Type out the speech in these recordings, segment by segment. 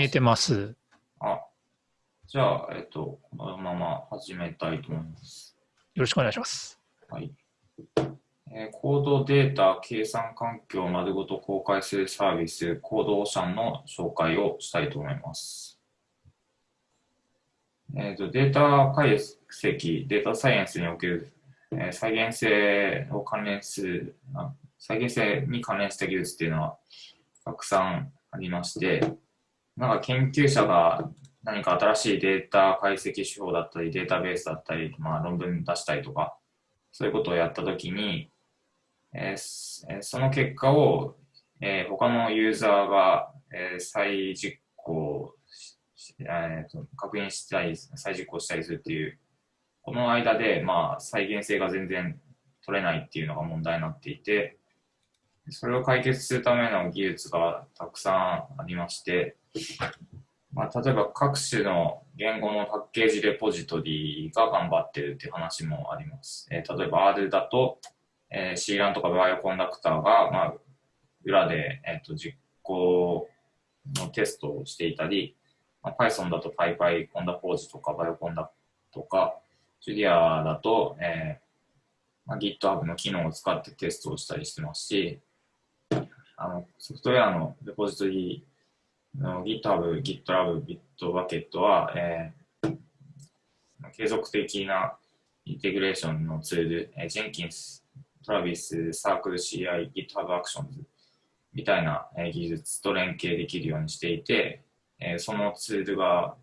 見えてます。あ、じゃあ、えっと、このまま始めたいと思います。よろしくお願いします。はい。えーコードデータ計算環境を丸ごと公開するサービス、コードオーシャンの紹介をしたいと思います。えーとデータ解析、データサイエンスにおける、えー再現性を関連するあ、再現性に関連した技術っていうのはたくさんありまして、なんか研究者が何か新しいデータ解析手法だったり、データベースだったり、まあ、論文出したりとか、そういうことをやったときに、えーその結果を、えー他のユーザーが、えー再実行、えーと確認したり、再実行したりするっていう、この間で、まあ、再現性が全然取れないっていうのが問題になっていて、それを解決するための技術がたくさんありまして、まあ、例えば各種の言語のパッケージレポジトリが頑張ってるっていう話もあります。えー例えば R だと、えー、C ランとかバイオコンダクターが、まあ、裏で、えー、と実行のテストをしていたり、まあ、Python だと PyPy コンダポージとかバイオコンダとか、Julia だと、えーまあ、GitHub の機能を使ってテストをしたりしてますし、あのソフトウェアのレポジトリ GitHub、GitLab、Bitbucket は、えー継続的なインテグレーションのツール、えー、Jenkins、Travis、Circle CI、GitHub Actions みたいな、えー技術と連携できるようにしていて、えーそのツールが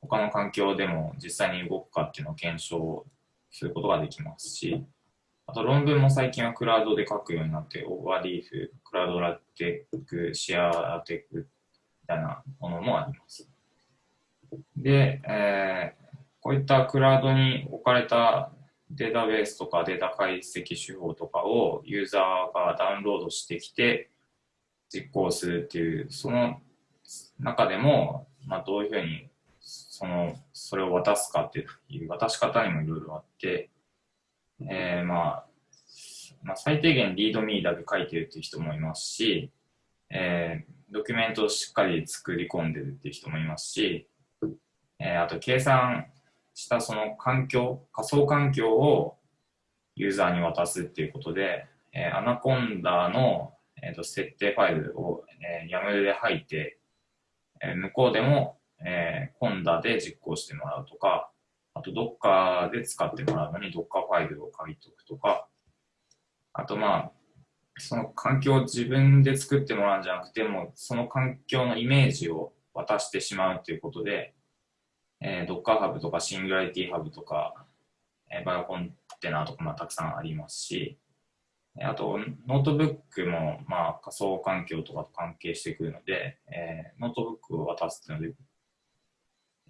他の環境でも実際に動くかっていうのを検証することができますし、あと論文も最近はクラウドで書くようになって、 Overleaf、Cloud LaTeX、ShareLaTeX みたいなものもあります。で、えーこういったクラウドに置かれたデータベースとかデータ解析手法とかをユーザーがダウンロードしてきて実行するっていう、その中でも、まあ、どういうふうにそのそれを渡すかっていう渡し方にもいろいろあって、えーまあ、まあ、最低限リードミーだけ書いてるっていう人もいますし、えードキュメントをしっかり作り込んでるっていう人もいますし、えーあと計算したその環境、仮想環境をユーザーに渡すっていうことで、えーアナコンダの、えーと設定ファイルを、えー、YAML で入って、えー向こうでも、えー、 conda で実行してもらうとか、あと Docker で使ってもらうのに Docker ファイルを書いておくとか、あとまあ、その環境を自分で作ってもらうんじゃなくて、もその環境のイメージを渡してしまうということで、えー、Docker Hub とか Singularity Hub とか、えー、 BioContainer とかまあたくさんありますし、あとノートブックもまあ仮想環境とかと関係してくるので、えーノートブックを渡すっていうので、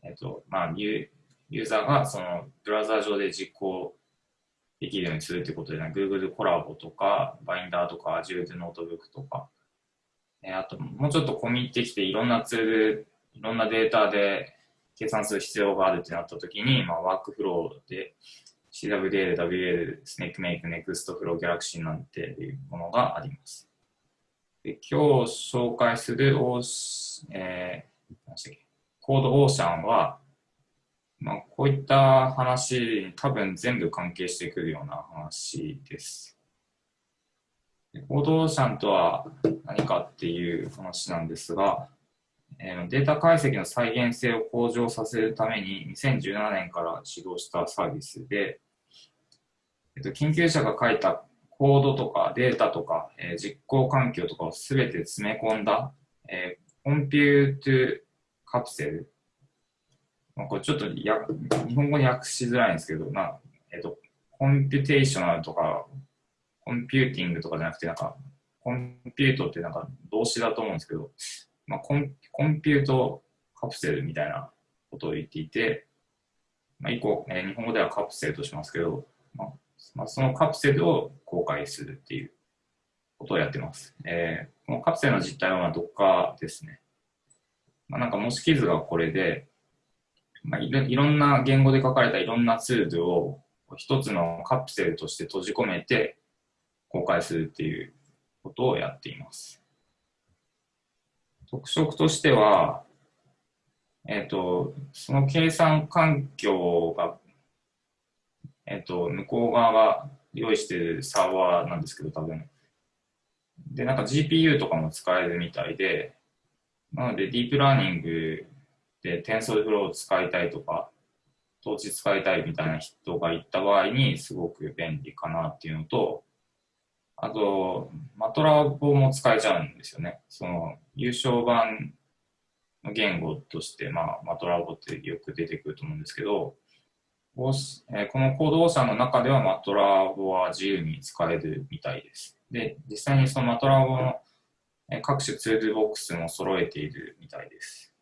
えーとまあ、ユユーザーがそのブラウザー上で実行できるようにするということで、ね、Google コラボとか、 Binder とか、Azure でノートブックとか、えーあともうちょっと込み入ってきていろんなツール、いろんなデータで計算する必要があるってなったときに、まあ、ワークフローで CWDL、WL、SnakeMake、NextFlow、Galaxy なんていうものがあります。で今日紹介するオー、えーコードオーシャンは、まあ、こういった話に多分全部関係してくるような話です。でコードオーシャンとは何かっていう話なんですが、えーデータ解析の再現性を向上させるために2017年から始動したサービスで、えっと、研究者が書いたコードとかデータとか、えー実行環境とかをすべて詰め込んだ、えーコンピュートカプセル。まあ、これちょっとや日本語に訳しづらいんですけど、まあえっと、コンピュテーショナルとか、computing とかじゃなくて、なんか、 compute ってなんか動詞だと思うんですけど、まあ、コン compute capsule みたいなことを言っていて、まあ、以降、えー日本語ではカプセルとしますけど、まあまあ、そのカプセルを公開するっていうことをやってます。えーこのカプセルの実態はまあ Docker ですね。まあ、なんか模式図がこれで、まあ、いろいろんな言語で書かれたいろんなツールを一つのカプセルとして閉じ込めて公開するっていうことをやっています。特色としては、えっ、と、その計算環境が、えっ、と、向こう側が用意しているサーバーなんですけど、多分。で、なんか GPU とかも使えるみたいで、なので、ディープラーニング TensorFlow を使いたいとか、統治使いたいみたいな人がいった場合にすごく便利かなっていうのと、あと、マトラボも使えちゃうんですよね。その、優勝版の言語として、まあ、マトラボってよく出てくると思うんですけど、このコードオーシャンの中ではマトラボは自由に使えるみたいです。で、実際にそのマトラボの各種ツールボックスも揃えているみたいです。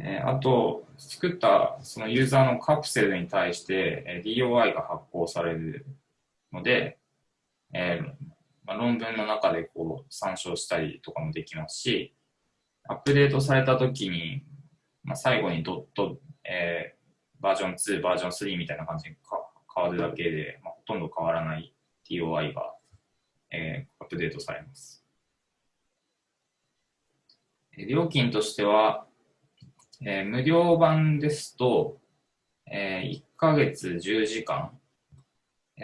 えあと、作ったそのユーザーのカプセルに対して DOI が発行されるので、えまあ、論文の中でこう参照したりとかもできますし、アップデートされたときに、まあ、最後にドット、え、バージョン2、バージョン3みたいな感じに変わるだけで、まあ、ほとんど変わらない TOI が、え、アップデートされます。料金としては、えー、無料版ですと、えー、1ヶ月10時間、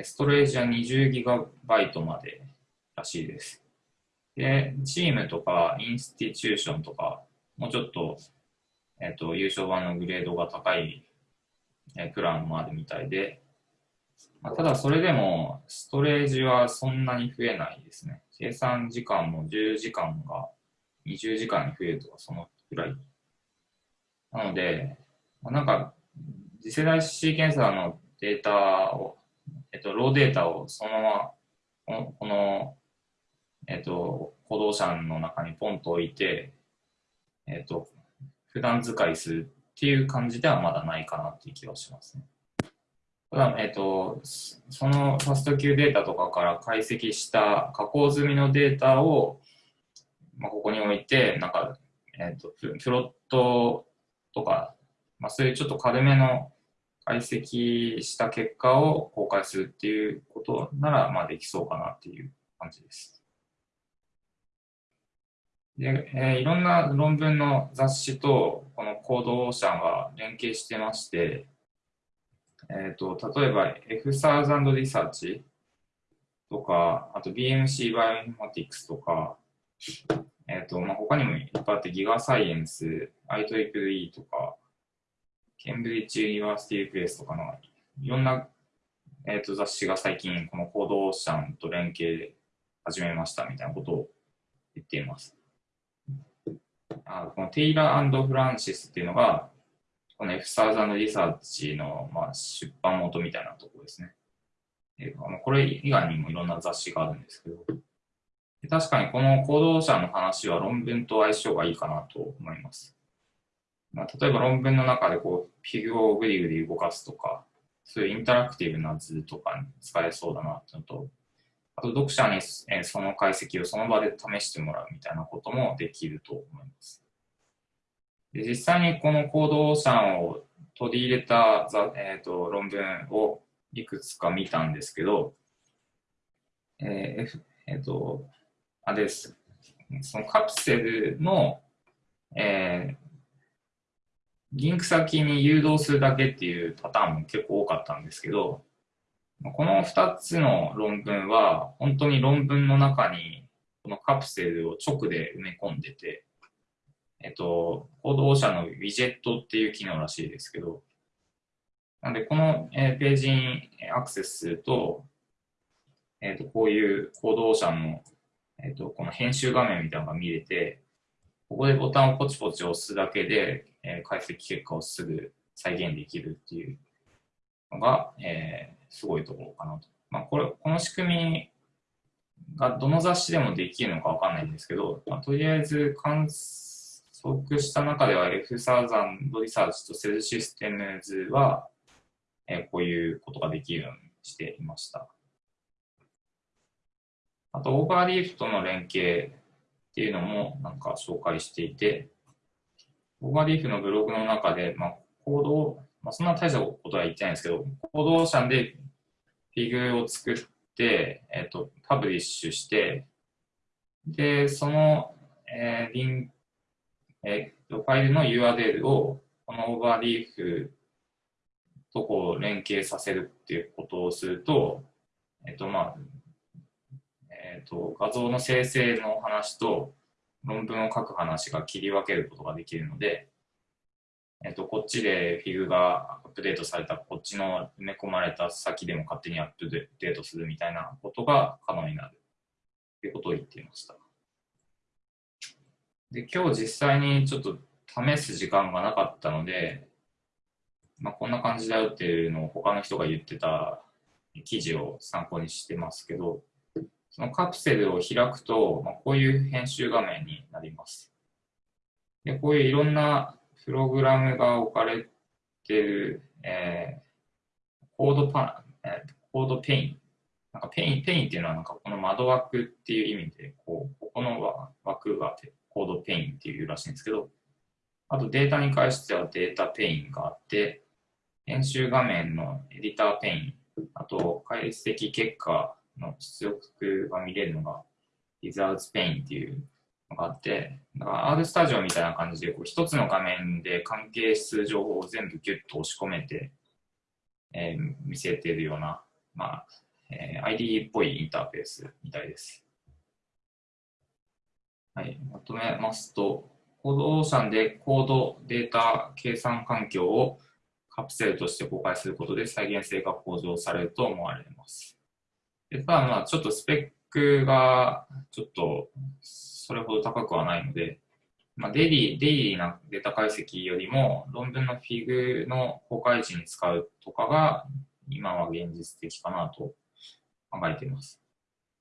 ストレージは 20GB までらしいです。で、チームとかインスティチューションとか、もうちょっと、えっ、ー、と、優勝版のグレードが高い、え、プランもあるみたいで、まあ、ただそれでも、ストレージはそんなに増えないですね。計算時間も10時間が20時間に増えるとか、そのくらい。なので、まあ、なんか、次世代シーケンサーのデータを、えっと、ローデータをそのまま、この、えっと、行動者の中にポンと置いて、えっと、普段使いするっていう感じではまだないかなっていう気はしますね。ただ、えっと、そのファスト Q データとかから解析した加工済みのデータを、まあ、ここに置いて、なんか、えっと、プロットとか、まあ、そういうちょっと軽めの解析した結果を公開するっていうことなら、まあ、できそうかなっていう感じです。で、えー、いろんな論文の雑誌とこの Code Ocean は連携してまして、えーと、例えば F thousand Research とか、あと BMC Bioinformatics とか、えーとまあ、他にもいっぱいあって GigaScience、IEEE とか、 Cambridge University Press とかのいろんな、えーと雑誌が最近このコードオーシャンと連携で始めましたみたいなことを言っています。あこのテイラーフランシスっていうのが、この F サーザンリサーチの、まあ、出版元みたいなところですね。えー、これ以外にもいろんな雑誌があるんですけど、確かにこの行動者の話は論文と相性がいいかなと思います。まあ、例えば論文の中でこうフィギュアをグリグリ動かすとか、そういうインタラクティブな図とかに使えそうだなってのと、あと読者にその解析をその場で試してもらうみたいなこともできると思います。で実際にこの行動者を取り入れた、えーと、論文をいくつか見たんですけど、えーえーと、あです。そのカプセルの、えー、リンク先に誘導するだけっていうパターンも結構多かったんですけど、この2つの論文は、本当に論文の中に、このカプセルを直で埋め込んでて、えっと、行動者のウィジェットっていう機能らしいですけど、なんで、この、ページにアクセスすると、えっと、こういう行動者の、えっと、この編集画面みたいなのが見れて、ここでボタンをポチポチ押すだけで、え解析結果をすぐ再現できるっていうのが、えー、すごいところかなと。まあ、これ、この仕組みがどの雑誌でもできるのかわかんないんですけど、まあ、とりあえず観測した中では F サーザンドリサーチとセルシステムズは、えー、こういうことができるようにしていました。あと、 Overleaf との連携っていうのもなんか紹介していて、 Overleaf のブログの中で、まあ、コードまあ、そんな大したことは言ってないんですけど、 Code Ocean で fig を作って、えっ、ー、と、 publish して、で、その、えー、リンえー、とファイルの URL をこの Overleafとこう連携させるっていうことをすると、えっ、とまあ、えっ、と画像の生成の話と論文を書く話が切り分けることができるので、えっと、こっちでフィグがアップデートされたこっちの埋め込まれた先でも勝手にアップデートするみたいなことが可能になるということを言っていました。で、今日実際にちょっと試す時間がなかったので、まあ、こんな感じだよっていうのを他の人が言ってた記事を参考にしてますけど、そのカプセルを開くと、まあ、こういう編集画面になります。で、こういういろんなプログラムが置かれてる、えー、コードパえー、 code pane。なんか pane、pane っていうのはなんかこの窓枠っていう意味で、こう、ここの枠が code pane っていうらしいんですけど、あとデータに関しては data pane があって、編集画面の editor pane、あと解析結果出力が見れるのが Results Pane っていうのがあって、だから R スタジオみたいな感じで、こう一つの画面で関係する情報を全部ギュッと押し込めて、えー、見せてるような、まあ、えー、ID っぽいインターフェースみたいです。はい、まとめますと、コードオーシャンでコードデータ計算環境をカプセルとして公開することで再現性が向上されると思われます。でただまあちょっとスペックがちょっとそれほど高くはないので、まあ、デイリー、デイリーなデータ解析よりも論文のフィグの公開時に使うとかが今は現実的かなと考えています。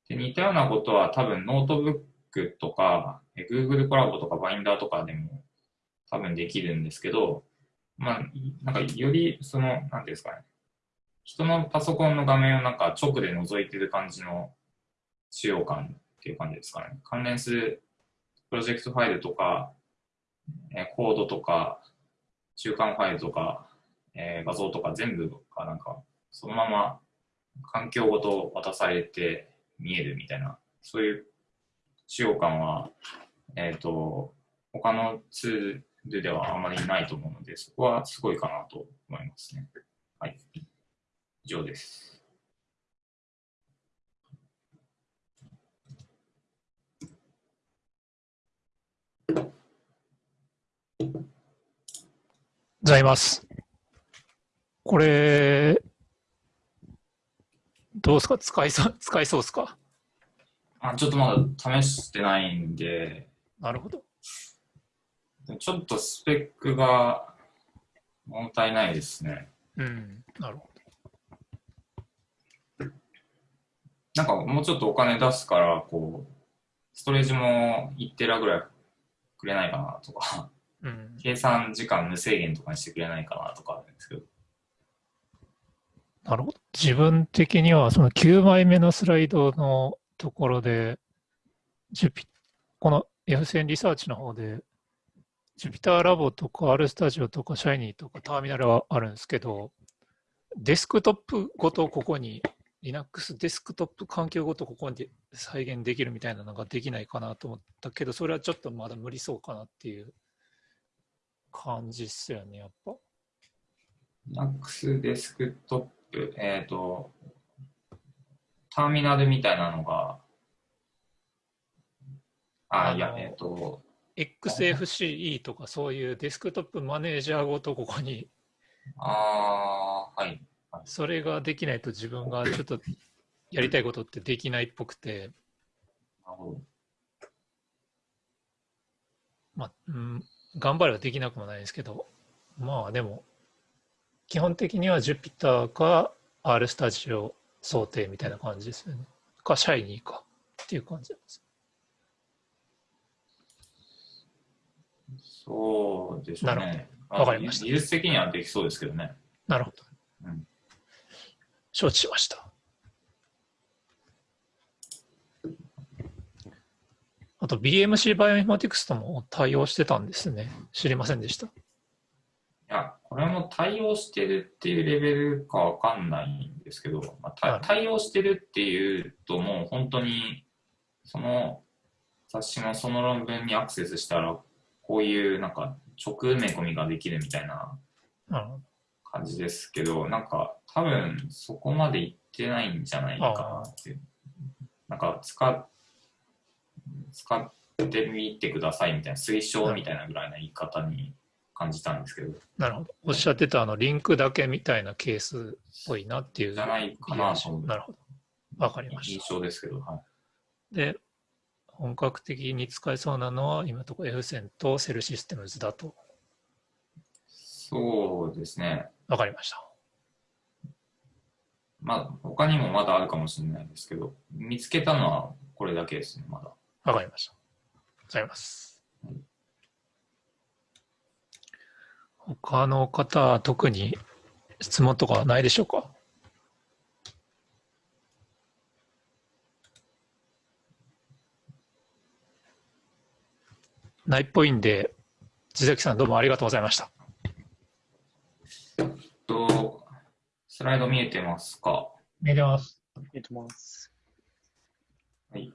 で似たようなことは多分ノートブックとか Google コラボとかバインダーとかでも多分できるんですけど、まあ、なんかよりその、なんていうんですかね、人のパソコンの画面をなんか直で覗いてる感じの使用感っていう感じですかね。関連するプロジェクトファイルとか、えコードとか、中間ファイルとか、えー、画像とか全部がなんか、そのまま環境ごと渡されて見えるみたいな、そういう使用感は、えっ、ー、と、他のツールではあまりないと思うので、そこはすごいかなと思いますね。はい。以上です。ございます。これ、どうですか？使いそう、使いそうですか？あちょっとまだ試してないんで。なるほど。ちょっとスペックが物足りないですね。うん、なるほど。なんかもうちょっとお金出すから、こう、ストレージも1テラぐらいくれないかなとか。うん、計算時間無制限とかにしてくれないかなとかあるんですけど。なるほど。自分的にはその9枚目のスライドのところで、ジュピこの F 線リサーチの方で、ジュピターラボとか R スタジオとかシャイニーとかターミナルはあるんですけど、デスクトップごとここに、Linux デスクトップ環境ごとここに再現できるみたいなのができないかなと思ったけど、それはちょっとまだ無理そうかなっていう感じっすよね、やっぱ。Linux デスクトップ、えっ、ー、と、ターミナルみたいなのが、あ、あいや、えっ、ー、と、XFCE とかそういうデスクトップマネージャーごとここに。ああ、はい。それができないと自分がちょっとやりたいことってできないっぽくて。まあ、うん、頑張ればできなくもないですけど、まあでも、基本的には Jupyter か R スタジオ想定みたいな感じですよね。か、シャイニーかっていう感じです。そうですね。なるほど。わかりました。技術的にはできそうですけどね。なるほど。うん、承知しました。あと BMC バイオインフォティクスとも対応してたんですね。知りませんでした。いや、これも対応してるっていうレベルかわかんないんですけど、まあ、対応してるっていうともう本当にその雑誌のその論文にアクセスしたらこういうなんか直埋め込みができるみたいな。感じですけど、なんか多分そこまでいってないんじゃないかなって。なんか使っ使ってみてくださいみたいな、推奨みたいなぐらいの言い方に感じたんですけど、なるほど。おっしゃってたあのリンクだけみたいなケースっぽいなっていう。じゃないかなとなるほど。わかりまし印た。象ですけど、はい。で、本格的に使えそうなのは今のところ F 線とセルシステムズだと。そうですね。わかりました。まあ、他にもまだあるかもしれないですけど、見つけたのはこれだけですね、まだ。わかりました。ございます。他の方、特に質問とかはないでしょうか？ないっぽいんで、地崎さんどうもありがとうございました。と、スライド見えてますか？見えてます。えっとます。はい。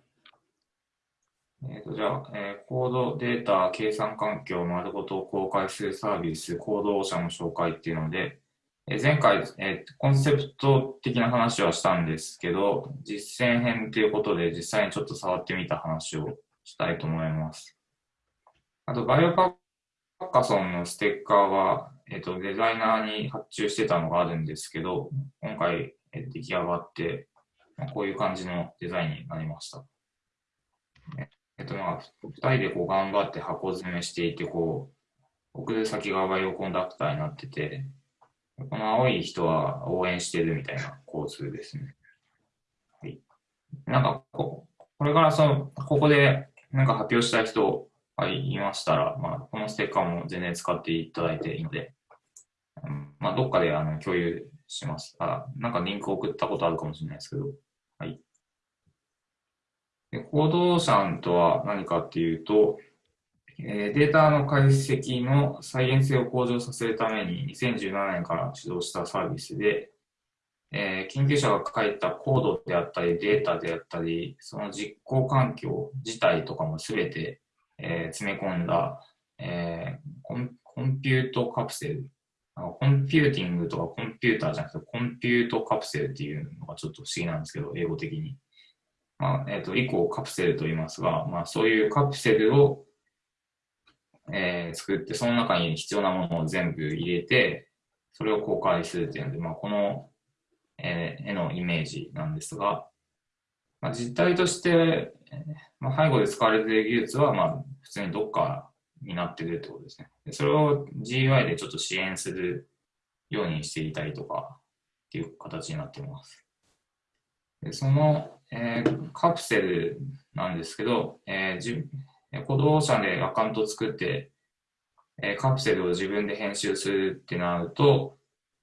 えー、とじゃあ、えーコードデータ計算環境を丸ごと公開するサービス、コードオーシャンの紹介っていうので、えー前回、えーコンセプト的な話はしたんですけど、実践編ということで実際にちょっと触ってみた話をしたいと思います。あと、バイオパッカソンのステッカーは、えー、とデザイナーに発注してたのがあるんですけど、今回、えー出来上がって、まあこういう感じのデザインになりました。えっとまあ、二人でこう頑張って箱詰めしていて、こう、送る先がバイオコンダクターになってて、この青い人は応援してるみたいな構図ですね。はい。なんかこ、これからその、ここでなんか発表したい人がいましたら、まあ、このステッカーも全然使っていただいていいので、まあ、どっかであの共有します。あ、なんかリンク送ったことあるかもしれないですけど、はい。でコードオーシャンとは何かっていうと、えーデータの解析の再現性を向上させるために2017年から始動したサービスで、えー研究者が書いたコードであったりデータであったり、その実行環境自体とかもすべて、えー詰め込んだ、えーコン compute capsule computing とか computer じゃなくて compute capsule っていうのがちょっと不思議なんですけど、英語的に。まあ、えっ、と、以降カプセルと言いますが、まあそういうカプセルを、えー作って、その中に必要なものを全部入れて、それを公開するっていうので、まあこの、えー絵のイメージなんですが、まあ、実態として、えーまあ、背後で使われている技術は、まあ普通にどっかになってくるってことですね。でそれを GUI でちょっと支援するようにしていたりとかっていう形になっています。でその、えーカプセルなんですけど、えーじえー Code Ocean でアカウント作って、えーカプセルを自分で編集するってなると、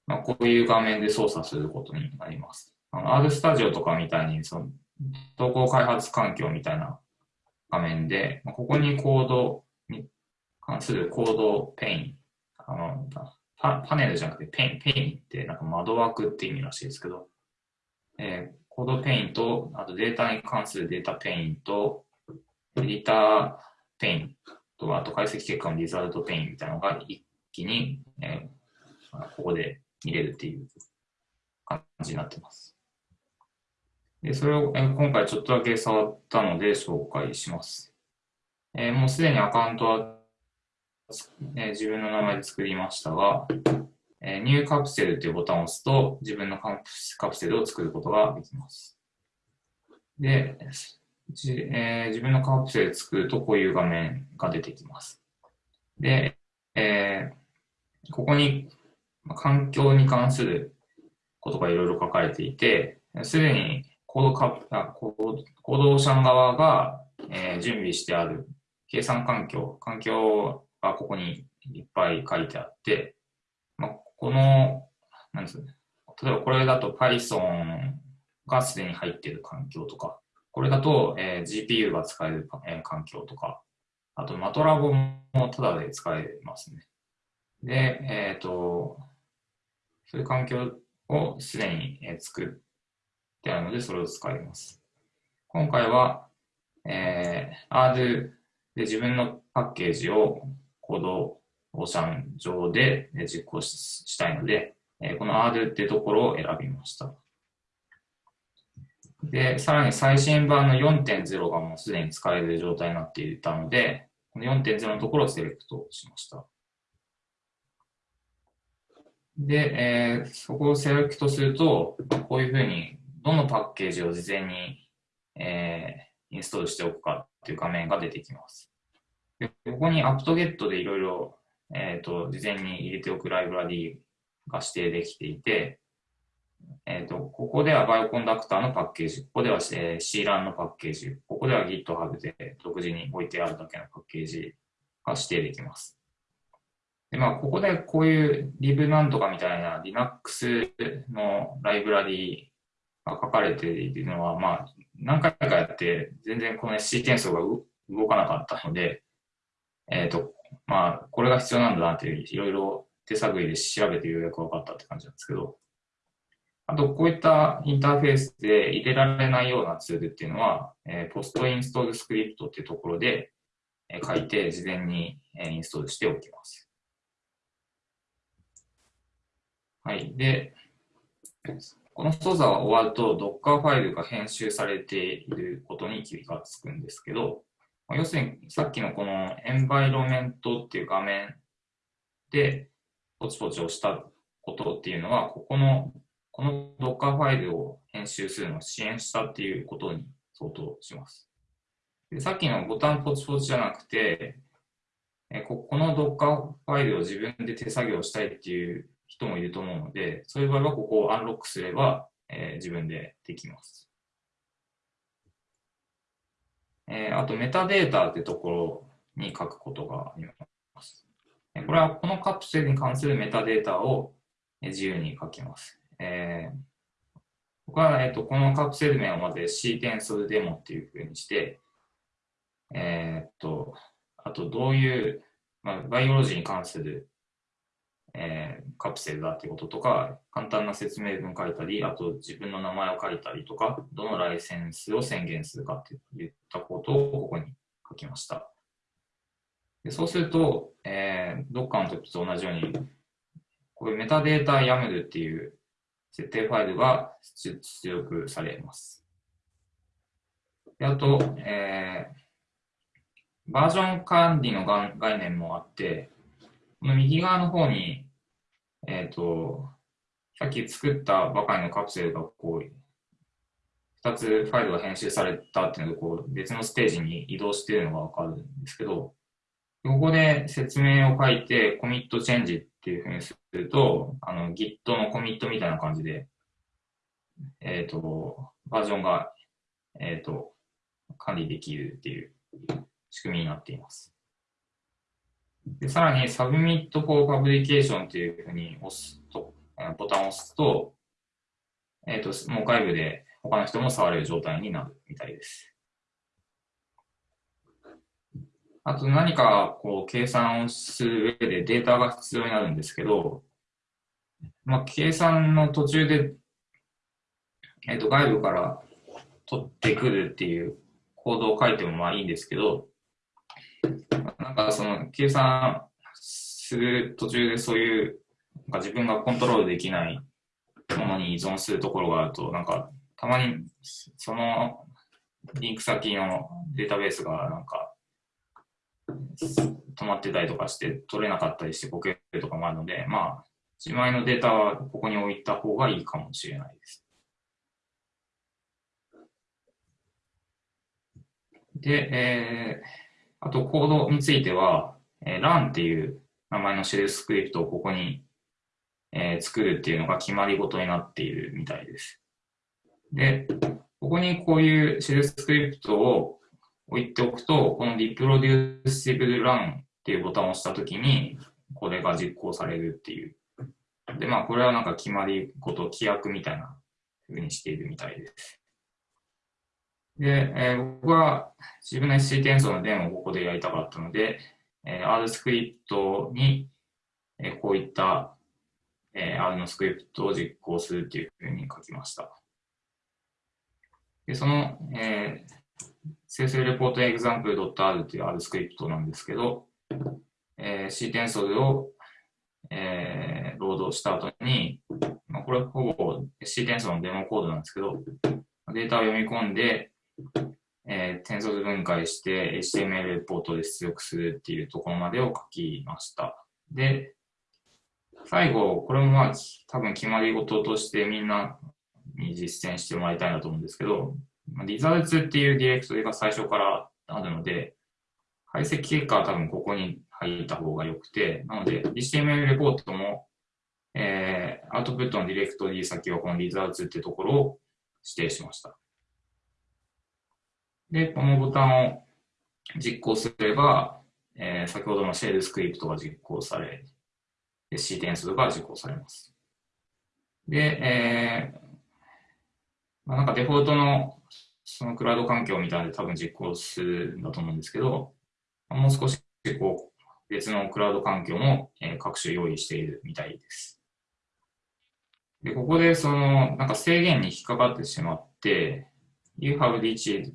まあ、こういう画面で操作することになります。あの R スタジオとかみたいにその統合開発環境みたいな画面で、ここにコード関する code pane、あのパ panel じゃなくて pane、pane ってなんか窓枠って意味らしいですけど、えー code pane と、あとデータに関する data pane と、 editor pane と、あと解析結果の result pane みたいなのが一気に、えーここで見れるっていう感じになってます。で、それを、えー今回ちょっとだけ触ったので紹介します。えーもうすでにアカウントは、えー自分の名前で作りましたが、えーニューカプセルというボタンを押すと自分のカプセルを作ることができます。で、えー自分のカプセル作るとこういう画面が出てきます。で、えーここに環境に関することがいろいろ書かれていて、すでにコードカプあコードコードオーシャン側が、えー準備してある計算環境、環境がここにいっぱい書いてあって、まあ、この、なんですね、例えばこれだと Python がすでに入っている環境とか、これだと、えー GPU が使える、えー環境とか、あと MATLAB もタダで使えますね。で、えっ、と、そういう環境をすでに、えー作ってあるので、それを使います。今回は、えー R で、自分のパッケージをコードオーシャン上で実行したいので、この R っていうところを選びました。で、さらに最新版の4.0がもうすでに使える状態になっていたので、この4.0のところをセレクトしました。で、えー、そこをセレクトすると、こういうふうに、どのパッケージを事前に、えー、インストールしておくかっていう画面が出てきます。でここに apt-get でいろいろ、えっ、ー、と、事前に入れておくライブラリが指定できていて、えっ、ー、と、ここではバイオコンダクターのパッケージ、ここでは、CLAN のパッケージ、ここでは GitHub で独自に置いてあるだけのパッケージが指定できます。で、まあ、ここでこういう lib なんとかみたいな Linux のライブラリが書かれているのは、まあ、何回かやって全然この SC 転送が動かなかったので、えっ、ー、と、まあ、これが必要なんだなっていろいろ手探りで調べてようやく分かったって感じなんですけど、あと、こういったインターフェースで入れられないようなツールっていうのは、えー、ポストインストールスクリプトっていうところで、えー、書いて事前に、えー、インストールしておきます。はい。で、この操作が終わると Docker ファイルが編集されていることに気がつくんですけど、要するにさっきのこのエンバイロメントっていう画面でポチポチ押したことっていうのは、ここのこの Docker ファイルを編集するのを支援したっていうことに相当します。でさっきのボタンポチポチじゃなくて、えここの Docker ファイルを自分で手作業したいっていう人もいると思うので、そういう場合はここをアンロックすれば、えー、自分でできます。えー、あとメタデータってところに書くことがあります。これはこのカプセルに関するメタデータを自由に書きます。えー、僕は、えーと、このカプセル名をまず C 転送デモっていうふうにして、えっ、と、あとどういう、まあ、バイオロジーに関する、えー、カプセルだってこととか、簡単な説明文書いたり、あと自分の名前を書いたりとか、どのライセンスを宣言するかっていったことをここに書きました。でそうすると、えー、どっかの時と同じように、こういうメタデータ YAML っていう設定ファイルが出力されます。であと、えー、バージョン管理の概念もあって、この右側の方に、えっ、ー、と、さっき作ったばかりのカプセルがこう、2つファイルが編集されたっていうので、こう別のステージに移動しているのがわかるんですけど、ここで説明を書いて、コミットチェンジっていうふうにすると、あの Git のコミットみたいな感じで、えっ、ー、と、バージョンが、えっ、ー、と、管理できるっていう仕組みになっています。でさらに、Submit for Publication っていうふうに押すと、ボタンを押すと、えっ、ー、と、もう外部で他の人も触れる状態になるみたいです。あと何かこう計算をする上でデータが必要になるんですけど、まあ、計算の途中で、えっ、ー、と外部から取ってくるっていうコードを書いてもまあいいんですけど、なんかその計算する途中でそういうなんか自分がコントロールできないものに依存するところがあると、なんかたまにそのリンク先のデータベースがなんか止まってたりとかして取れなかったりしてこけるとかもあるので、まあ、自前のデータはここに置いた方がいいかもしれないです。で、えー、あとコードについては、えー、run っていう名前のシェルスクリプトをここに、えー、作るっていうのが決まり事になっているみたいです。で、ここにこういうシェルスクリプトを置いておくと、この reproducible run っていうボタンを押したときに、これが実行されるっていう。で、まあ、これはなんか決まりこと、規約みたいな風にしているみたいです。で、えー、僕は自分の SC 転送の電をここでやりたかったので、えー、R スクリプトに、えー、こういった、えー、R のスクリプトを実行するっていうふうに書きました。で、その、えー、生成レポートエグザンプル .r っていう R スクリプトなんですけど、えー、 scTensor を、えー、ロードした後に、まあ、これほぼ C テンソルのデモコードなんですけど、データを読み込んで、えー、テンソル分解して HTML レポートで出力するっていうところまでを書きました。で、最後、これもまあ多分決まり事としてみんなに実践してもらいたいなと思うんですけど、リザーツっていうディレクトリが最初からあるので、解析結果は多分ここに入った方が良くて、なので HTML レポートも、えー、アウトプットのディレクトリ先はこのリザーツってところを指定しました。で、このボタンを実行すれば、えー、先ほどのシェルスクリプトが実行され、C 点数が実行されます。で、えー、まあ、なんかデフォルトのそのクラウド環境みたいなで多分実行するんだと思うんですけど、もう少しこう別のクラウド環境も、各種用意しているみたいです。で、ここでそのなんか制限に引っかかってしまって、You have reached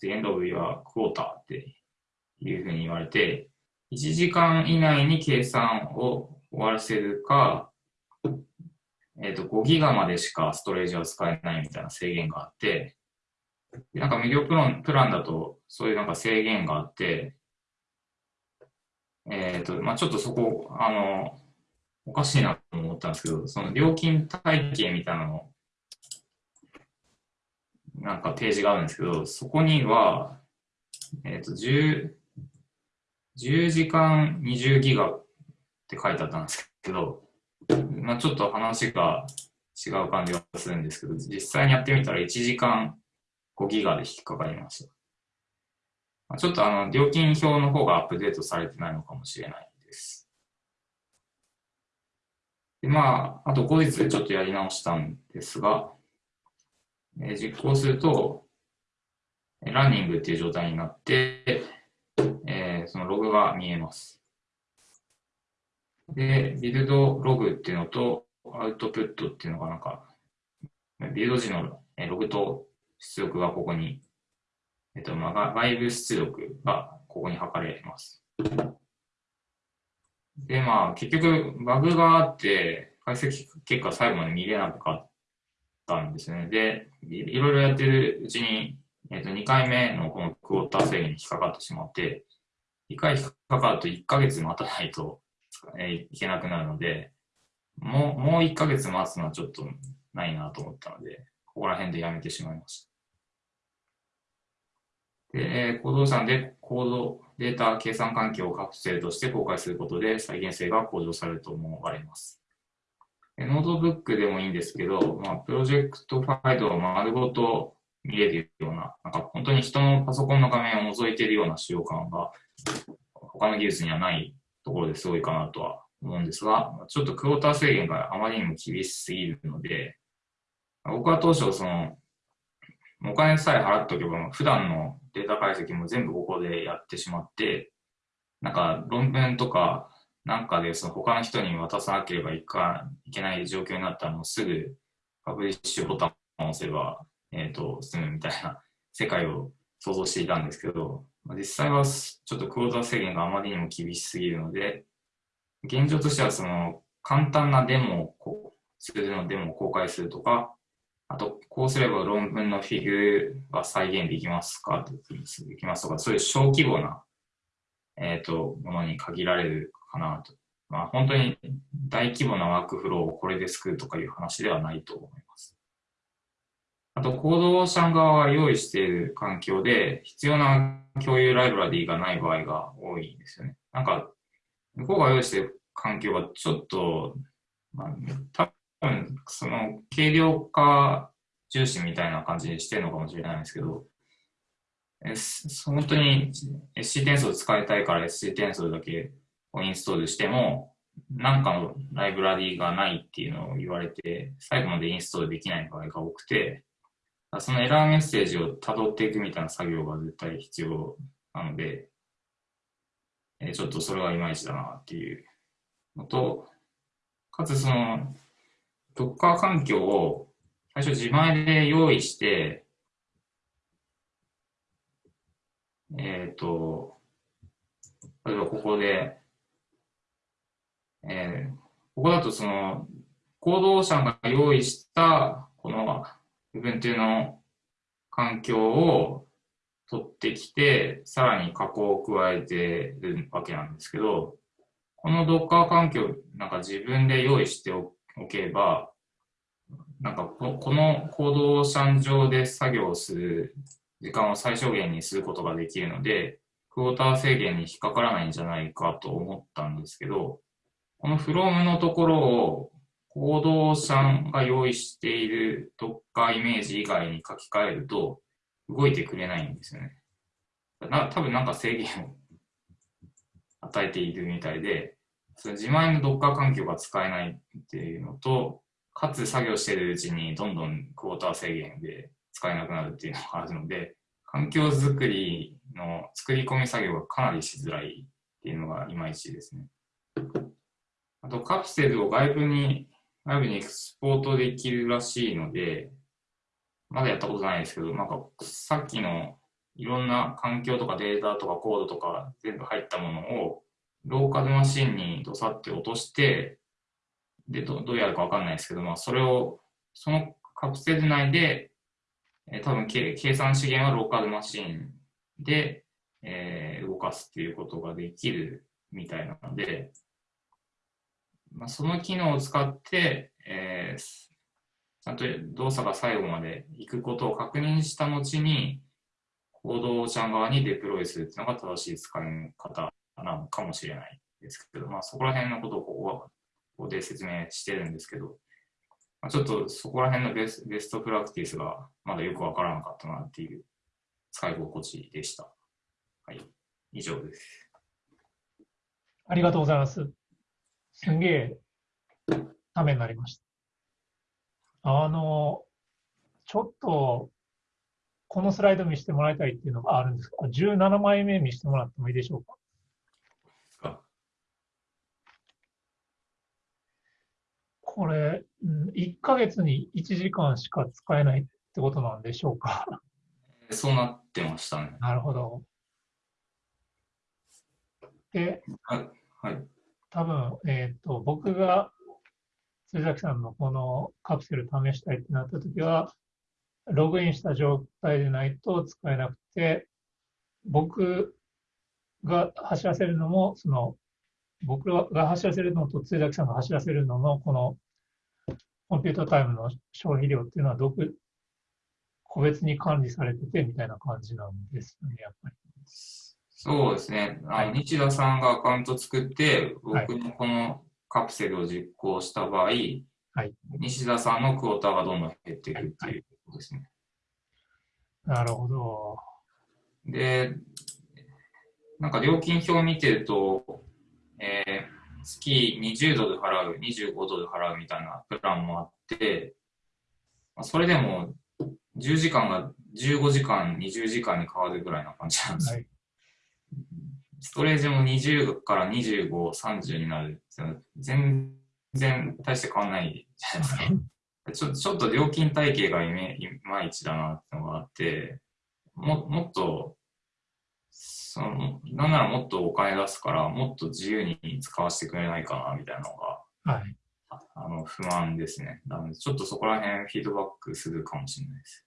the, end of your quota っていうふうに言われて、1時間以内に計算を終わらせるか、えっ、ー、と、5ギガまでしかストレージは使えないみたいな制限があって、なんか無料プランプランだとそういうなんか制限があって、えっ、ー、と、まあちょっとそこ、あの、おかしいなと思ったんですけど、その料金体系みたいなのを、なんか提示があるんですけど、そこには、えっ、ー、と、10、10時間20ギガって書いてあったんですけど、まあ、ちょっと話が違う感じがするんですけど、実際にやってみたら1時間5ギガで引っかかりました。まあ、ちょっとあの、料金表の方がアップデートされてないのかもしれないです。でまあ、あと後日ちょっとやり直したんですが、え、実行すると、ランニングっていう状態になって、えー、そのログが見えます。で、ビルドログっていうのと、アウトプットっていうのがなんか、ビルド時のログと出力がここに、えっと、まあ、外部出力がここに測れます。で、まあ、結局、バグがあって、解析結果最後まで見れなかったんですね。で、いろいろやってるうちに、えっと、2回目のこのクォーター制限に引っかかってしまって、1回引っかかると1ヶ月待たないと、えいけなくなるので、もう、もう1ヶ月待つのはちょっとないなと思ったので、ここら辺でやめてしまいました。で、行動さんでコード、データ計算環境をカプセルとして公開することで再現性が向上されると思われます。ノートブックでもいいんですけど、まあ、プロジェクトファイルを丸ごと見れるような、なんか本当に人のパソコンの画面を覗いているような使用感が他の技術にはないところですごいかなとは思うんですが、ちょっとクォータ制限があまりにも厳しすぎるので、僕は当初、その、お金さえ払っておけば、普段のデータ解析も全部ここでやってしまって、なんか論文とかなんかでその他の人に渡さなければいかいけない状況になったらもうすぐパブリッシュボタンを押せば、えっ、ー、と、済むみたいな世界を想像していたんですけど、実際はちょっとクォーター制限があまりにも厳しすぎるので、現状としてはその簡単なデモを、するのデモを公開するとか、あと、こうすれば論文のフィグが再現できますかできますとか、そういう小規模な、えっ、ー、と、ものに限られるかなと。まあ、本当に大規模なワークフローをこれで救うとかいう話ではないと思います。あと、コードシャン側が用意している環境で、必要な共有ライブラリーがない場合が多いんですよね。なんか、向こうが用意している環境はちょっと、まあ、多分、その、軽量化重視みたいな感じにしてるのかもしれないんですけど、本当に SC 転送使いたいから SC 転送だけをインストールしても、なんかのライブラリーがないっていうのを言われて、最後までインストールできない場合が多くて、そのエラーメッセージを辿っていくみたいな作業が絶対必要なので、えちょっとそれはいまいちだなっていうのと、かつその、ドッカー環境を最初自前で用意して、えっ、と、例えばここで、えーここだとその、行動者が用意した、この Ubuntu の環境を取ってきて、さらに加工を加えてるわけなんですけど、この Docker 環境、なんか自分で用意しておけば、なんかここの行動者上で作業する時間を最小限にすることができるので、クォーター制限に引っかからないんじゃないかと思ったんですけど、この from のところを行動者が用意している Docker イメージ以外に書き換えると動いてくれないんですよね。な多分なんか制限を与えているみたいで、その自前の Docker 環境が使えないっていうのと、かつ作業してるうちにどんどんクォーター制限で使えなくなるっていうのがあるので、環境づくりの作り込み作業がかなりしづらいっていうのがいまいちですね。あとカプセルを外部に、外部にエクスポートできるらしいので、まだやったことないですけど、なんかさっきのいろんな環境とかデータとかコードとか全部入ったものをローカルマシンにどさって落として、で、どどうやるかわかんないですけど、まあそれを、そのカプセル内で、えー多分け計算資源はローカルマシンで、えー動かすっていうことができるみたいなので、まあ、その機能を使って、えーちゃんと動作が最後まで行くことを確認した後に、行動者側にデプロイするっていうのが正しい使い方なのかもしれないですけど、まあ、そこら辺のことをここで説明してるんですけど、まあ、ちょっとそこら辺のベスベストプラクティスがまだよくわからなかったなっていう使い心地でした。はい、以上です。ありがとうございます。すんげえためになりました。あの、ちょっと、このスライド見せてもらいたいっていうのがあるんですが、17枚目見せてもらってもいいでしょうか？これ、うん1ヶ月に1時間しか使えないってことなんでしょうか？そうなってましたね。なるほど。で、はい。はい。多分、えっ、と、僕が鶴崎さんのこのカプセル試したいってなったときは、ログインした状態でないと使えなくて、僕が走らせるのも、その、僕が走らせるのと鶴崎さんが走らせるのの、このコンピュータタイムの消費量っていうのは、独個別に管理されててみたいな感じなんですよね、やっぱり。そうですね。あの、日田さんがアカウント作って、僕のこのカプセルを実行した場合、はい西田さんのクォーターがどんどん減っていくっていうことですね。なるほど。で、なんか料金表を見てると、えー月20ドル払う、25ドル払うみたいなプランもあって、まあそれでも10時間が15時間、20時間に変わるぐらいな感じなんですよ。はい。ストレージも20から25、30になる全然大して変わんないじゃないですか。ちょちょっと料金体系がいまいちだなってのがあって、ももっと、その、なんならもっとお金出すから、もっと自由に使わせてくれないかなみたいなのが、はい。ああの不満ですね。なので、ちょっとそこら辺フィードバックするかもしれないです。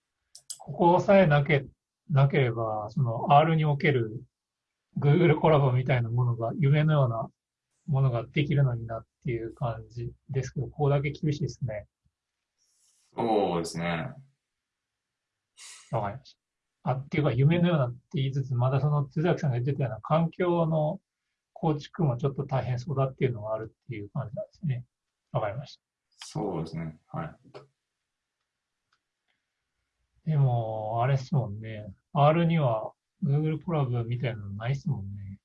ここさえなけなければ、その R における Google コラボみたいなものが、夢のようなものができるのになっていう感じですけど、ここだけ厳しいですね。そうですね。わかりました。あ、っていうか、夢のようなって言いつつ、まだその、津崎さんが言ってたような環境の構築もちょっと大変そうだっていうのがあるっていう感じなんですね。わかりました。そうですね。はい。でも、あれっすもんね。R には Google コラボみたいなのないっすもんね。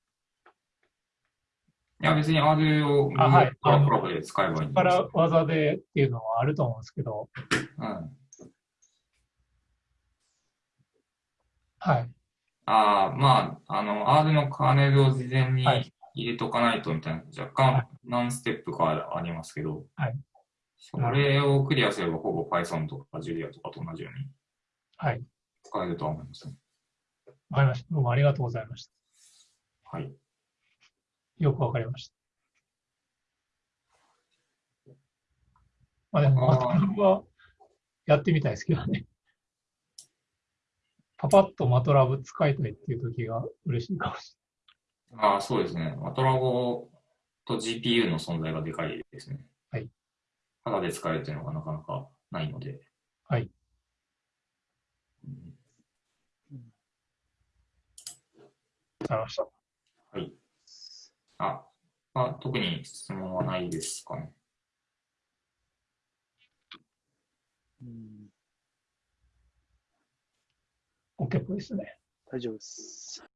いや、別に R をあはい Google コラボで使えばいいんです力技でっていうのはあると思うんですけど、うん。はい。ああ、まあ、あの、R のカーネルを事前にはい入れとかないとみたいな、若はい干何ステップかありますけど、はいそれをクリアすればほぼ Python とか Julia とかと同じようにはい。使えるとは思いますね。わかりました。どうもありがとうございました。はい。よくわかりました。まあでも、あーマトラブはやってみたいですけどね。パパッとマトラブ使いたいっていう時が嬉しいかもしああ、そうですね。マトラボと GPU の存在がでかいですね。はい。ただで使えるというのがなかなかないので。はいうりました。はい。あ、まあ、特に質問はないですかね。うん、OK っぽいですね。大丈夫です。